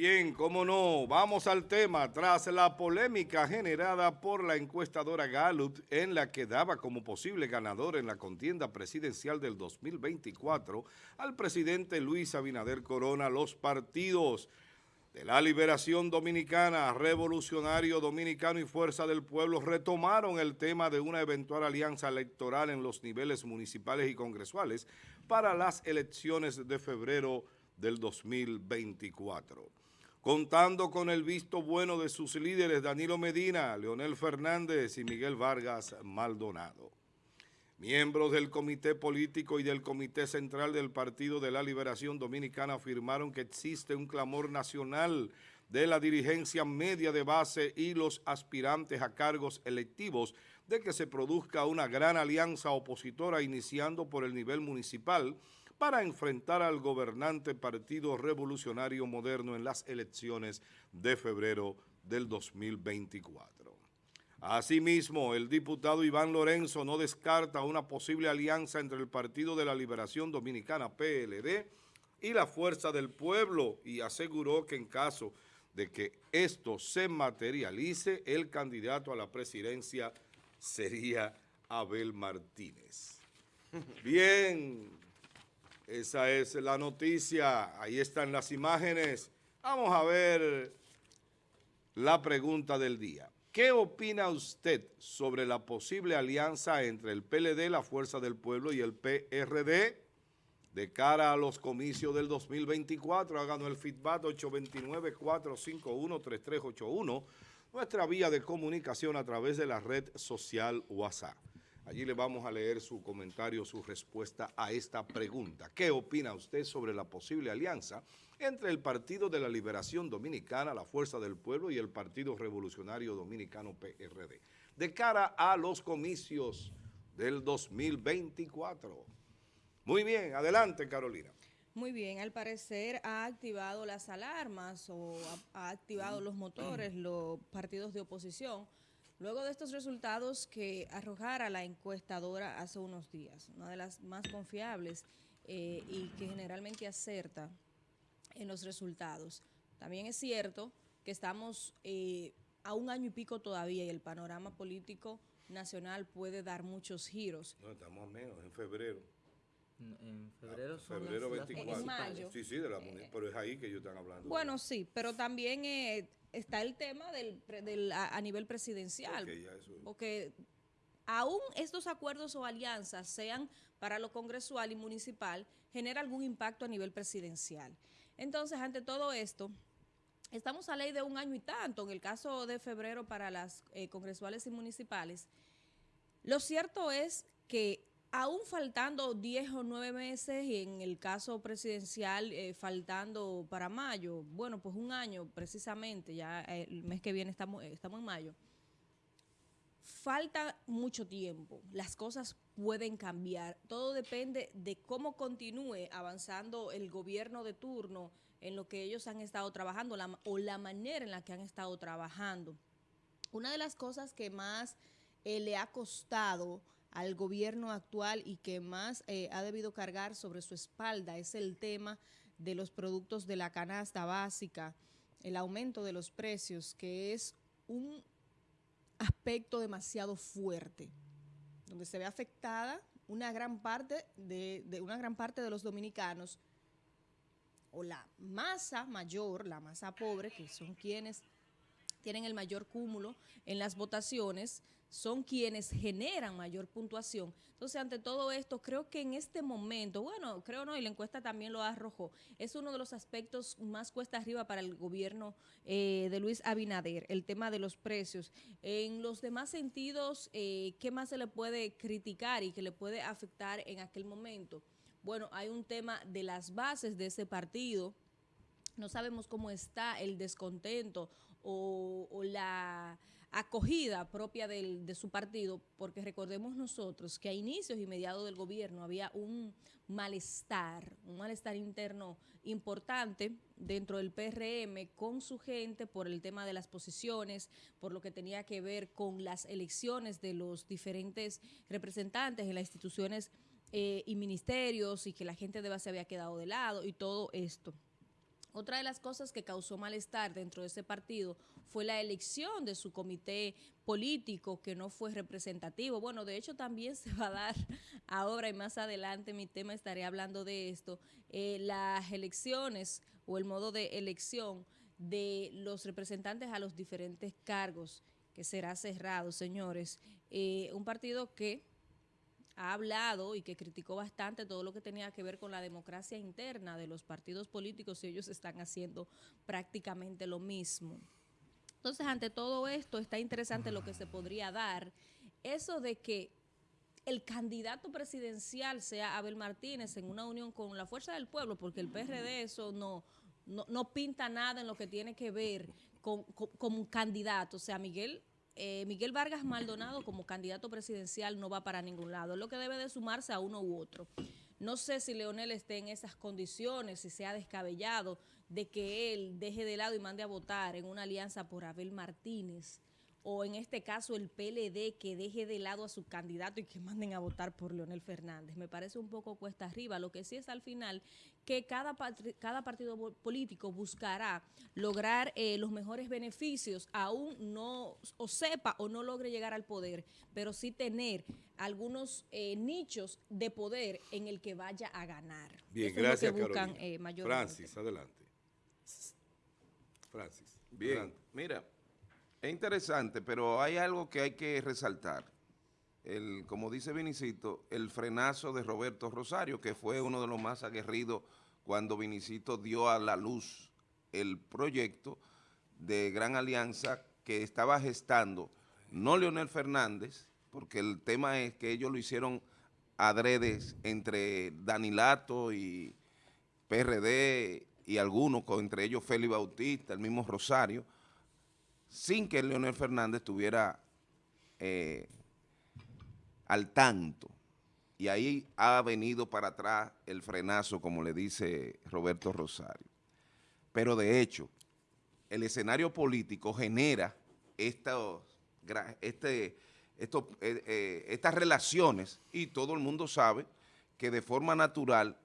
Bien, cómo no, vamos al tema. Tras la polémica generada por la encuestadora Gallup, en la que daba como posible ganador en la contienda presidencial del 2024 al presidente Luis Abinader Corona, los partidos de la Liberación Dominicana, Revolucionario Dominicano y Fuerza del Pueblo retomaron el tema de una eventual alianza electoral en los niveles municipales y congresuales para las elecciones de febrero del 2024. Contando con el visto bueno de sus líderes Danilo Medina, Leonel Fernández y Miguel Vargas Maldonado. Miembros del Comité Político y del Comité Central del Partido de la Liberación Dominicana afirmaron que existe un clamor nacional de la dirigencia media de base y los aspirantes a cargos electivos de que se produzca una gran alianza opositora iniciando por el nivel municipal para enfrentar al gobernante Partido Revolucionario Moderno en las elecciones de febrero del 2024. Asimismo, el diputado Iván Lorenzo no descarta una posible alianza entre el Partido de la Liberación Dominicana, PLD, y la Fuerza del Pueblo y aseguró que en caso de que esto se materialice, el candidato a la presidencia sería Abel Martínez. Bien, esa es la noticia, ahí están las imágenes. Vamos a ver la pregunta del día. ¿Qué opina usted sobre la posible alianza entre el PLD, la Fuerza del Pueblo y el PRD de cara a los comicios del 2024? Háganos el feedback 829-451-3381, nuestra vía de comunicación a través de la red social WhatsApp. Allí le vamos a leer su comentario, su respuesta a esta pregunta. ¿Qué opina usted sobre la posible alianza entre el Partido de la Liberación Dominicana, la Fuerza del Pueblo y el Partido Revolucionario Dominicano PRD de cara a los comicios del 2024? Muy bien, adelante Carolina. Muy bien, al parecer ha activado las alarmas o ha, activado los motores los partidos de oposición Luego de estos resultados que arrojara la encuestadora hace unos días, una de las más confiables eh, y que generalmente acerta en los resultados. También es cierto que estamos eh, a un año y pico todavía y el panorama político nacional puede dar muchos giros. No, estamos menos, en febrero. En febrero ah, son febrero 24. En mayo. Sí, sí, de la, eh, pero es ahí que ellos están hablando. Bueno, sí, pero también eh, está el tema del, del a, nivel presidencial. Porque aún estos acuerdos o alianzas sean para lo congresual y municipal, genera algún impacto a nivel presidencial. Entonces, ante todo esto, estamos a ley de un año y tanto, en el caso de febrero para las eh, congresuales y municipales. Lo cierto es que Aún faltando 10 o 9 meses y en el caso presidencial eh, faltando para mayo, bueno, pues un año precisamente, ya el mes que viene estamos, estamos en mayo, falta mucho tiempo, las cosas pueden cambiar, todo depende de cómo continúe avanzando el gobierno de turno en lo que ellos han estado trabajando o la manera en la que han estado trabajando. Una de las cosas que más eh, le ha costado al gobierno actual y que más eh, ha debido cargar sobre su espalda es el tema de los productos de la canasta básica, el aumento de los precios, que es un aspecto demasiado fuerte, donde se ve afectada una gran parte de, de una gran parte de los dominicanos o la masa mayor, la masa pobre, que son quienes tienen el mayor cúmulo en las votaciones, son quienes generan mayor puntuación. Entonces, ante todo esto, creo que en este momento, bueno, creo no, y la encuesta también lo arrojó, es uno de los aspectos más cuesta arriba para el gobierno eh, de Luis Abinader, el tema de los precios. En los demás sentidos, eh, ¿qué más se le puede criticar y que le puede afectar en aquel momento? Bueno, hay un tema de las bases de ese partido, no sabemos cómo está el descontento o, la acogida propia de su partido, porque recordemos nosotros que a inicios y mediados del gobierno había un malestar, un malestar interno importante dentro del PRM con su gente por el tema de las posiciones, por lo que tenía que ver con las elecciones de los diferentes representantes en las instituciones eh, y ministerios y que la gente de base había quedado de lado y todo esto. Otra de las cosas que causó malestar dentro de ese partido fue la elección de su comité político que no fue representativo. Bueno, de hecho también se va a dar ahora y más adelante mi tema estaré hablando de esto, eh, las elecciones o el modo de elección de los representantes a los diferentes cargos que será cerrado, señores. Eh, un partido que ha hablado y que criticó bastante todo lo que tenía que ver con la democracia interna de los partidos políticos y ellos están haciendo prácticamente lo mismo. Entonces, ante todo esto, está interesante lo que se podría dar. Eso de que el candidato presidencial sea Abel Martínez en una unión con la Fuerza del Pueblo, porque el PRD eso no, no, pinta nada en lo que tiene que ver con, con un candidato. O sea, Miguel eh, Miguel Vargas Maldonado como candidato presidencial no va para ningún lado. Es lo que debe de sumarse a uno u otro. No sé si Leonel esté en esas condiciones, si se ha descabellado de que él deje de lado y mande a votar en una alianza por Abel Martínez o en este caso el PLD que deje de lado a su candidato y que manden a votar por Leonel Fernández. Me parece un poco cuesta arriba. Lo que sí es al final que cada, cada partido político buscará lograr eh, los mejores beneficios, aún no o sepa o no logre llegar al poder, pero sí tener algunos eh, nichos de poder en el que vaya a ganar. Bien, gracias, buscan, eh, Francis, adelante. Francis. Bien, mira. Es interesante, pero hay algo que hay que resaltar. El, como dice Vinicito, el frenazo de Roberto Rosario, que fue uno de los más aguerridos cuando Vinicito dio a la luz el proyecto de Gran Alianza que estaba gestando, no Leonel Fernández, porque el tema es que ellos lo hicieron adredes entre Danilato y PRD y algunos, entre ellos Félix Bautista, el mismo Rosario, sin que Leonel Fernández estuviera eh, al tanto. Y ahí ha venido para atrás el frenazo, como le dice Roberto Rosario. Pero de hecho, el escenario político genera este, eh, eh, estas relaciones y todo el mundo sabe que de forma natural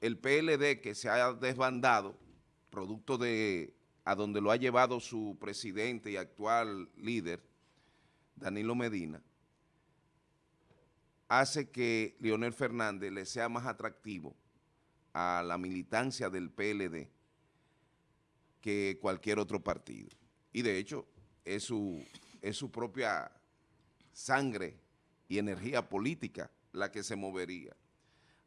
el PLD que se ha desbandado, producto de a donde lo ha llevado su presidente y actual líder, Danilo Medina, hace que Leonel Fernández le sea más atractivo a la militancia del PLD que cualquier otro partido. Y de hecho, es su, es su propia sangre y energía política la que se movería.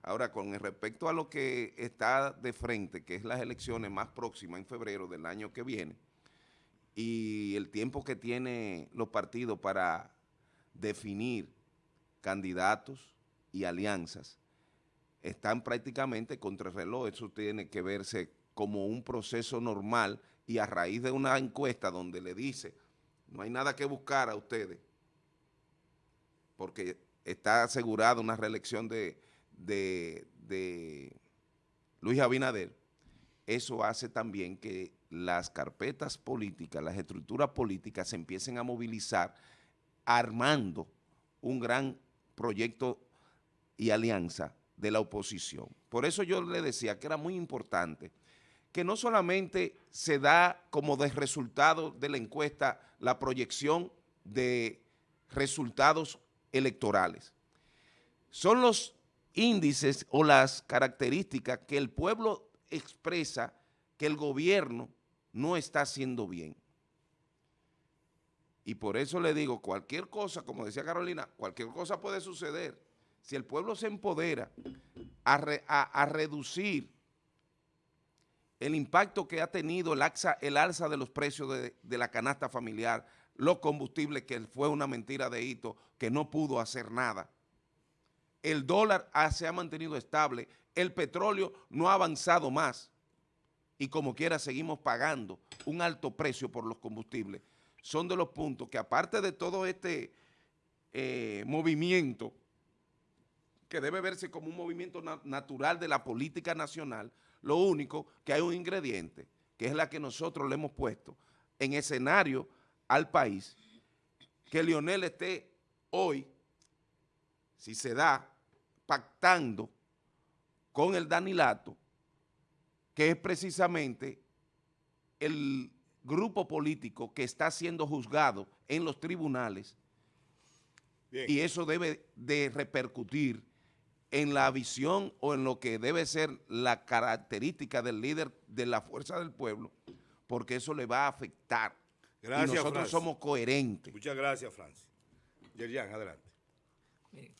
Ahora, con respecto a lo que está de frente, que es las elecciones más próximas en febrero del año que viene, y el tiempo que tienen los partidos para definir candidatos y alianzas, están prácticamente contra. Eso tiene que verse como un proceso normal y a raíz de una encuesta donde le dice, no hay nada que buscar a ustedes, porque está asegurada una reelección de de, Luis Abinader, eso hace también que las carpetas políticas, las estructuras políticas se empiecen a movilizar armando un gran proyecto y alianza de la oposición. Por eso yo le decía que era muy importante que no solamente se da como de resultado de la encuesta la proyección de resultados electorales. Son los índices o las características que el pueblo expresa que el gobierno no está haciendo bien. Y por eso le digo, cualquier cosa, como decía Carolina, cualquier cosa puede suceder. Si el pueblo se empodera a, reducir el impacto que ha tenido el, el alza de los precios de, de, la canasta familiar, los combustibles, que fue una mentira de hito, que no pudo hacer nada el dólar se ha mantenido estable, el petróleo no ha avanzado más y como quiera seguimos pagando un alto precio por los combustibles. Son de los puntos que aparte de todo este eh, movimiento, que debe verse como un movimiento natural de la política nacional, lo único que hay un ingrediente, que es la que nosotros le hemos puesto en escenario al país, que Lionel esté hoy, si se da, pactando con el Danilato que es precisamente el grupo político que está siendo juzgado en los tribunales Bien. y eso debe de repercutir en la visión o en lo que debe ser la característica del líder de la fuerza del pueblo, porque eso le va a afectar. Gracias, y nosotros Francis. somos coherentes. Muchas gracias, Francis. Yerian, adelante. Miren,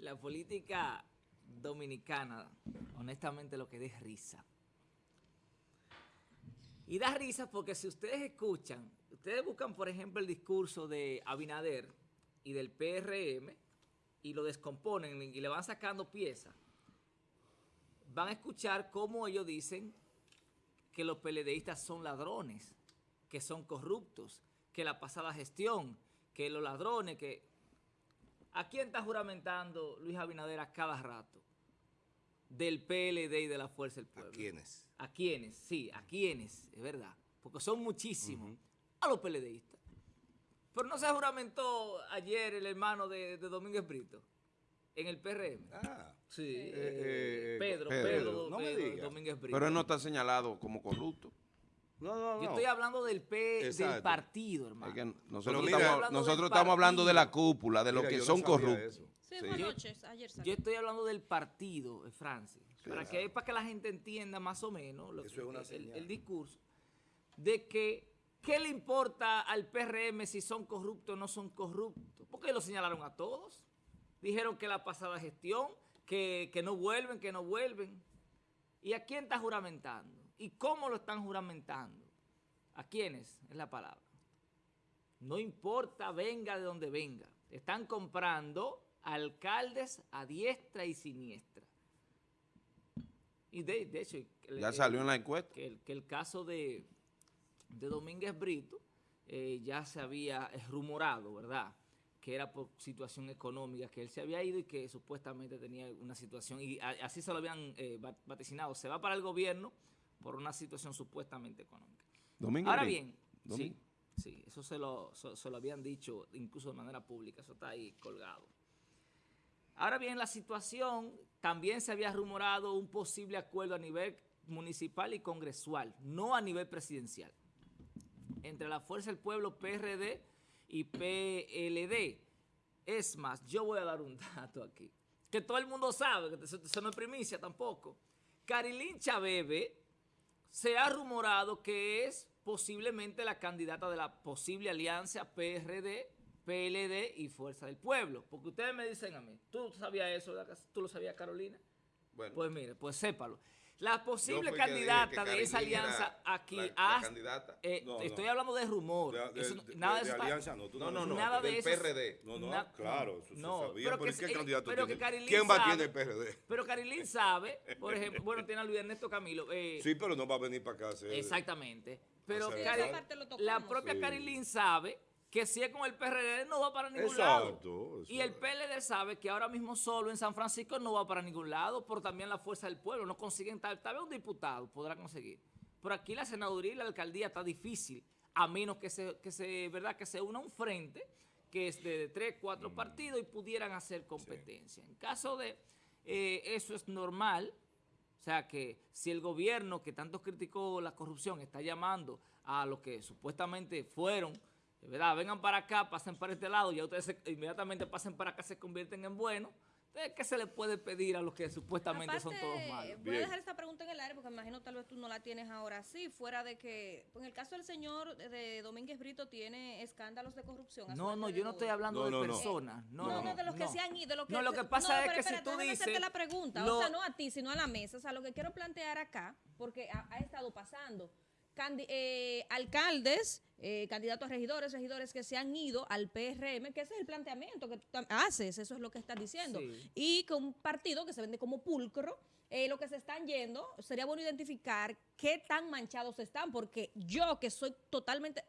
la política dominicana, honestamente, lo que da es risa. Y da risa porque si ustedes escuchan, ustedes buscan, por ejemplo, el discurso de Abinader y del PRM y lo descomponen y le van sacando piezas, van a escuchar cómo ellos dicen que los PLDistas son ladrones, que son corruptos, que la pasada gestión, que los ladrones, que... ¿A quién está juramentando Luis Abinader a cada rato? Del PLD y de la Fuerza del ¿A Pueblo. quiénes? ¿A quiénes? Sí, a quiénes, es verdad. Porque son muchísimos. A los PLDistas. Pero no se juramentó ayer el hermano de, de Domínguez Brito en el PRM. Ah, Sí, eh, eh, eh, Pedro, Pedro. Pedro, No me diga. Domínguez Brito. Pero él no está señalado como corrupto. No, no, no. Yo estoy hablando del P, del partido, hermano. Es que nosotros mira- estamos, Hablando nosotros del estamos hablando de la cúpula, de los que no son corruptos. Sí, Sí. Yo- ayer estoy hablando del partido, eh, Francis, para que, para que la gente entienda más o menos lo Eso que- es una el, el discurso de que ¿qué le importa al PRM si son corruptos o no son corruptos? Porque lo señalaron a todos. Dijeron que la pasada gestión, que, que no vuelven, que no vuelven. ¿Y a quién está juramentando? ¿Y cómo lo están juramentando? ¿A quiénes? Es la palabra. No importa, venga de donde venga. Están comprando alcaldes a diestra y siniestra. Y de, de hecho, el- Ya salió en la encuesta. que el, que el caso de, de Domínguez Brito eh, ya se había rumorado, ¿verdad? Que era por situación económica, que él se había ido y que supuestamente tenía una situación, y así se lo habían eh, va- vaticinado. Se va para el gobierno por una situación supuestamente económica. Domingo Ahora bien, Domingo. sí, sí, eso se lo, se, se lo habían dicho incluso de manera pública, eso está ahí colgado. Ahora bien, la situación, también se había rumorado un posible acuerdo a nivel municipal y congresual, no a nivel presidencial, entre la Fuerza del Pueblo, PRD y PLD. Es más, yo voy a dar un dato aquí, que todo el mundo sabe, que eso, eso no es primicia tampoco. Carilín Chabebe se ha rumorado que es posiblemente la candidata de la posible alianza PRD, PLD y Fuerza del Pueblo. Porque ustedes me dicen a mí, ¿tú sabías eso? ¿Tú lo sabías, Carolina? Bueno, Pues mire, pues sépalo. La posible candidata de esa alianza aquí, la- la hasta- candidata. eh, No, no. estoy hablando de rumor. De, de- Eso de- nada de de eso alianza no. tú No, no, no, Nada de eso. PRD. No, no, Na- claro, eso se no, sabía. pero Pero, que ¿y ¿qué se- candidato pero tiene? ¿Quién va sabe- tiene el PRD? Pero Carilín sabe, por ejemplo, bueno, tiene a Luis Ernesto Camilo. eh, Sí, pero no va a venir para acá. a Exactamente. Pero la propia. Carilín sabe que si es con el PRD no va para ningún lado. Exacto. Y el. PLD sabe que ahora mismo solo en San Francisco no va para ningún lado, por también la fuerza del pueblo. No consiguen tal, tal vez un diputado podrá conseguir. Pero aquí la senaduría y la alcaldía está difícil, a menos que se, que se, ¿verdad? Que se una un frente que es de tres, cuatro partidos y pudieran hacer competencia. En caso de eh, eso es normal, o sea que si el gobierno que tanto criticó la corrupción está llamando a los que supuestamente fueron, verdad, vengan para acá, pasen para este lado, ya ustedes se- inmediatamente pasen para acá, se convierten en buenos, entonces, ¿qué se le puede pedir a los que supuestamente son todos malos? Voy Bien. a dejar esta pregunta en el aire porque me imagino tal vez tú no la tienes ahora sí, fuera de que, pues, en el caso del señor de Domínguez Brito tiene escándalos de corrupción. No, no, yo no estoy No, de no, no. personas. No, No, no, de los que se han ido. de los que No, lo que pasa es que si tú dices... la pregunta, lo- o sea, no a ti, sino a la mesa. O sea, lo que quiero plantear acá, porque ha, ha estado pasando. Eh, alcaldes, eh, candidatos a regidores, regidores que se han ido al PRM, que ese es el planteamiento que tú haces, eso es lo que estás diciendo. Sí. Y con un partido que se vende como pulcro, eh, lo que se están yendo, sería bueno identificar qué tan manchados están, porque yo que soy totalmente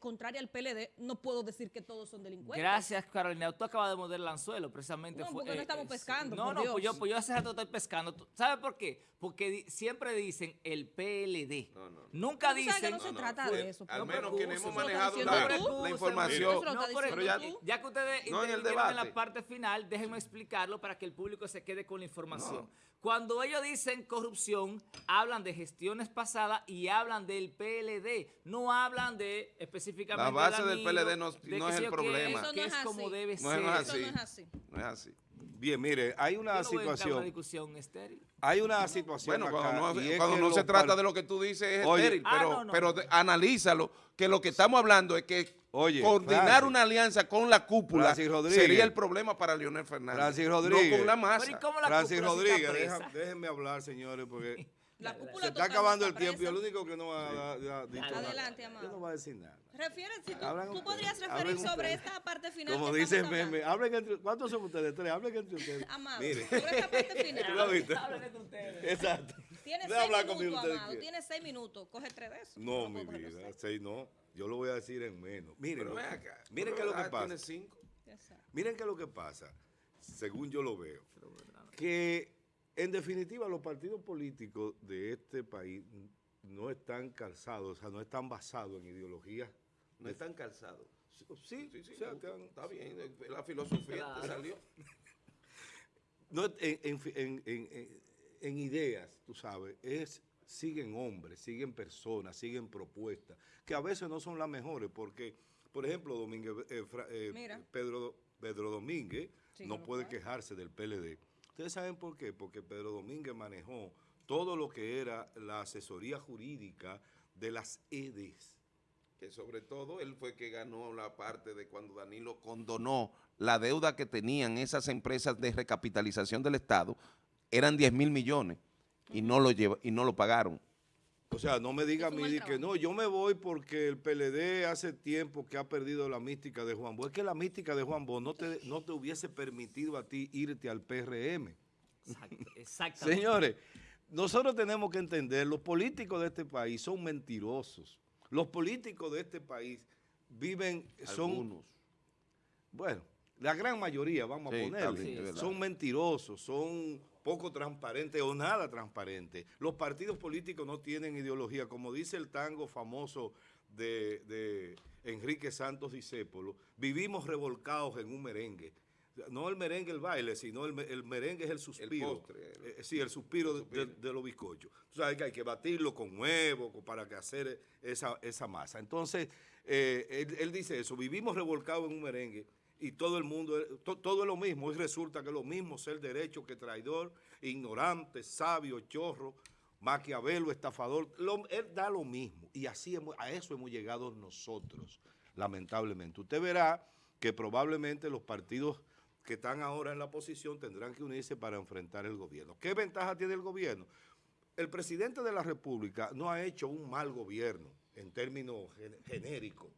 contraria al PLD, no puedo decir que todos son delincuentes. Gracias, Carolina. Tú acabas de morder el anzuelo, precisamente. No, fue- porque no estamos sí. pescando, No, por no, pues yo, pues yo hace rato estoy pescando. ¿Sabes por qué? Porque di- siempre dicen el PLD. No, no, no. Nunca sabes que dicen... no se no, trata de eso. Al No menos quienes hemos manejado la, la información. tú. ya, ya que ustedes No, en el intervinieron en la parte final, déjenme explicarlo para que el público se quede con la información. No. Cuando ellos dicen corrupción, hablan de gestiones pasadas y hablan del PLD. No hablan de específicamente La base de del PLD no- de no que es el problema. Eso que no es como así. debe No ser. es así. Eso no es así. No es así. Bien, mire, hay una situación, discusión estéril. hay una situación Bueno, acá, cuando no, cuando no se trata de lo que tú dices es Oye. estéril, Ah, pero, no, no. pero de- analízalo, que lo que estamos hablando es que Oye, coordinar Francis. una alianza con la cúpula sería el problema para Leonel Fernández. Francis Rodríguez. No con la Pero ¿y masa. cómo la Francis Rodríguez, está deja- déjenme hablar, señores, porque La Dale, cúpula se está acabando el tiempo y el único que no ha, ha- ha dicho nada. Adelante, Yo amado. no voy a decir nada. Refiere, si tú, Hablan tú ustedes, podrías referir sobre ustedes. esta parte final. Como dice meme, hablen entre, ¿cuántos son ustedes? Tres, hablen entre ustedes. Amado, Mire. sobre esta parte final. ¿Tú lo viste? Hablen de ustedes. Exacto. Tienes seis conmigo minutos, amado. Tienes seis minutos. Coge tres de esos. No, mi vida, seis. seis no. Yo lo voy a decir en menos. Miren, acá. miren qué es lo que ah, pasa. tiene cinco. Exacto. Miren qué es lo que pasa, según yo lo veo. Que en definitiva los partidos políticos de este país no están calzados, o sea, no están basados en ideologías. No están calzados. Sí, Sí, sí, o sea, me que han- está bien. La filosofía Claro. te salió. no, en, en- en- en- en- en ideas, tú sabes, es siguen hombres, siguen personas, siguen propuestas, que a veces no son las mejores, porque, por ejemplo, Domínguez, eh, Fra- eh. Pedro, Pedro Domínguez Sí, no puede quejarse del PLD. ¿Ustedes saben por qué? Porque Pedro Domínguez manejó todo lo que era la asesoría jurídica de las EDES. que sobre todo él fue que ganó la parte de cuando Danilo condonó la deuda que tenían esas empresas de recapitalización del Estado, eran 10 mil millones y no lo lleva, y no lo pagaron. O sea, no me diga a mí que no, yo me voy porque el PLD hace tiempo que ha perdido la mística de Juan Bosch. Es que la mística de Juan Bosch no te, no te hubiese permitido a ti irte al PRM. Exacto, exactamente. Señores, nosotros tenemos que entender, los políticos de este país son mentirosos. Los políticos de este país viven, son, Algunos. bueno, la gran mayoría, vamos Sí, a ponerle, son mentirosos, son poco transparentes o nada transparentes. Los partidos políticos no tienen ideología, como dice el tango famoso de, de Enrique Santos Discépolo, vivimos revolcados en un merengue. No el merengue el baile, sino el, el merengue es el suspiro. postre, el- Eh, sí, el suspiro, de- de, de los bizcochos. Tú sabes que hay que batirlo con huevo para que hacer esa, esa masa. Entonces, eh, él, él dice eso, vivimos revolcados en un merengue y todo el mundo, to- todo es lo mismo. Y resulta que lo mismo ser derecho que traidor, ignorante, sabio, chorro, maquiavelo, estafador. Él da lo mismo. Y así a eso hemos llegado nosotros, lamentablemente. Usted verá que probablemente los partidos que están ahora en la posición tendrán que unirse para enfrentar el gobierno. ¿Qué ventaja tiene el gobierno? El presidente de la República no ha hecho un mal gobierno en términos gen- genéricos.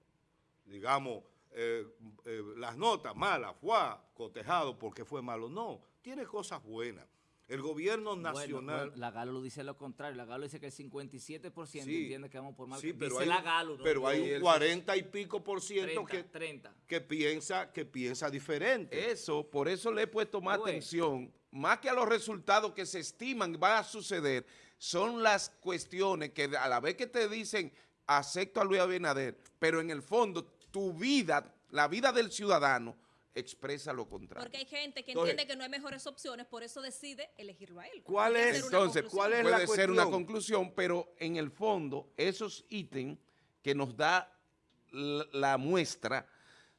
Digamos, eh, eh, las notas malas, fue cotejado porque fue malo. No, tiene cosas buenas. El gobierno nacional... bueno, la Galo lo dice lo contrario. La Galo dice que el 57% Sí, entiende que vamos por mal. sí, pero dice hay, la Galo. ¿no? pero hay un 40 y pico por ciento 30, que, 30. que piensa que piensa diferente. Eso, por eso le he puesto más atención, más que a los resultados que se estiman van a suceder, son las cuestiones que a la vez que te dicen acepto a Luis Abinader, pero en el fondo tu vida, la vida del ciudadano, expresa lo contrario. Porque hay gente que Entonces- entiende que no hay mejores opciones, por eso decide elegirlo a él. ¿Cuál es? Entonces. ¿cuál es la puede ser una conclusión, pero en el fondo, esos ítems que nos da la, la muestra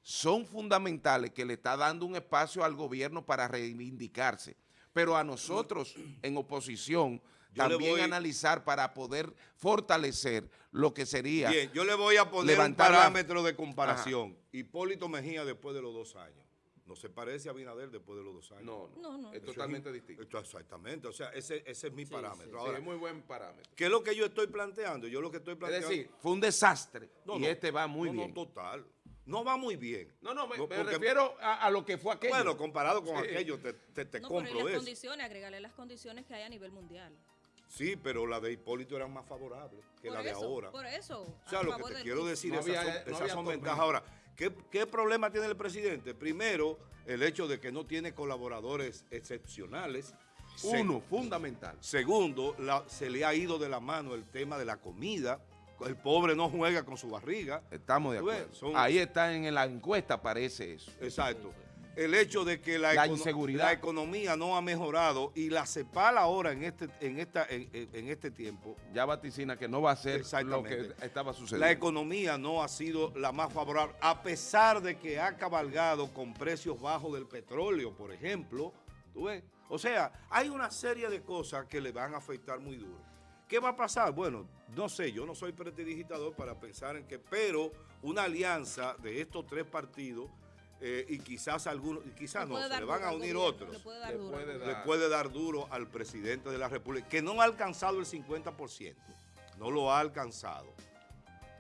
son fundamentales, que le está dando un espacio al gobierno para reivindicarse. Pero a nosotros, en oposición, Yo también voy- analizar para poder fortalecer lo que sería Bien, yo le voy a poner levantar un la- parámetro de comparación. Hipólito Mejía después de los dos años. No se parece a Abinader después de los dos años. No, No, no. es totalmente distinto. exactamente, o sea, ese, ese es mi parámetro. Sí, Ahora, es muy buen parámetro. ¿qué es lo que yo estoy planteando? Yo lo que estoy Es planteando... decir, fue un desastre No, y no, este va muy no, bien. No, total. No va muy bien. No, no, me, me porque- refiero a, a lo que fue aquello. Bueno, comparado con Sí. aquello, te, te, te No, pero y compro las eso. condiciones, agregarle las condiciones que hay a nivel mundial. Sí, pero la de Hipólito era más favorable que por la de eso, ahora. Por eso. O sea, lo que te del quiero decir, No esas había- son, no esas había son tormenta. ventajas. Ahora, ¿qué, qué problema tiene el presidente? Primero, el hecho de que no tiene colaboradores excepcionales. Se- Uno, fundamental. Segundo, la- se le ha ido de la mano el tema de la comida. El pobre no juega con su barriga. Estamos de acuerdo. son- Ahí está en la encuesta, aparece eso. Exacto. El hecho de que la, La econo- inseguridad. la economía no ha mejorado y la CEPAL ahora en este, en esta, en, este tiempo, Ya vaticina que no va a ser lo que estaba sucediendo. la economía no ha sido la más favorable, a pesar de que ha cabalgado con precios bajos del petróleo, por ejemplo. ¿tú ves? O sea, hay una serie de cosas que le van a afectar muy duro. ¿Qué va a pasar? Bueno, no sé, yo no soy prestidigitador para pensar en que, pero una alianza de estos tres partidos eh, y quizás algunos, y quizás no, se le van a unir gobierno, otros Le puede dar Le duro. puede le dar. puede dar duro al presidente de la República, que no ha alcanzado el 50%, no lo ha alcanzado.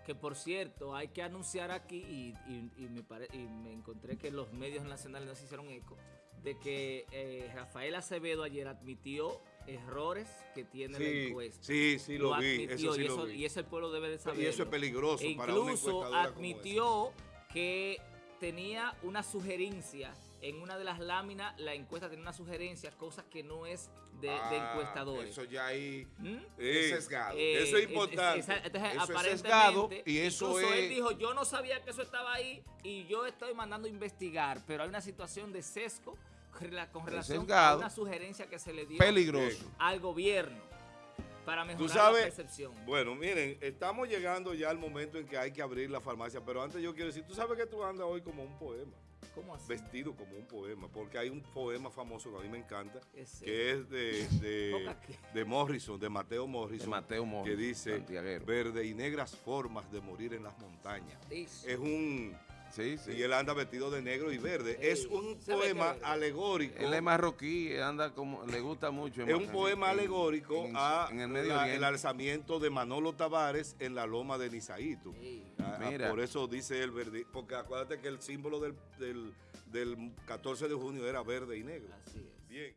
Que por cierto, hay que anunciar aquí, y, y- y me, pare- y me encontré que los medios nacionales no se hicieron eco, de que eh, Rafael Acevedo ayer admitió errores que tiene la Sí, encuesta. sí, sí, lo, vi, admitió, eso sí y, lo eso, vi. y eso el pueblo debe de saber. Y eso es peligroso E para una incluso como admitió que tenía una sugerencia en una de las láminas, la encuesta tenía una sugerencia, cosas que no es de, de Ah, encuestadores. Eso ya ahí ¿Mm? es sesgado. Eh, Eso es importante. entonces, Eso es aparentemente, sesgado y eso incluso él es- dijo, yo no sabía que eso estaba ahí y yo estoy mandando a investigar, pero hay una situación de sesgo con relación a sesgado. una sugerencia que se le dio Peligroso. al gobierno para mejorar Tú sabes, la percepción. bueno, miren, estamos llegando ya al momento en que hay que abrir la farmacia, pero antes yo quiero decir, tú sabes que tú andas hoy como un poema, ¿Cómo así? vestido como un poema, porque hay un poema famoso que a mí me encanta, Ese. que es de, de, de Morrison, de Mateo De Morrison, Mateo Morrison, que dice, verde y negras formas de morir en las montañas. Es un, Sí, sí. y él anda vestido de negro y verde, es un poema alegórico. Él es marroquí, anda como, le gusta mucho. Es un poema alegórico en- a en el Medio la- Oriente. el alzamiento de Manolo Tavares en la loma de Nizaíto. Sí. Ah, ah, Mira. Por eso dice el verde, porque acuérdate que el símbolo del, del, del 14 de junio era verde y negro. Así es. Bien.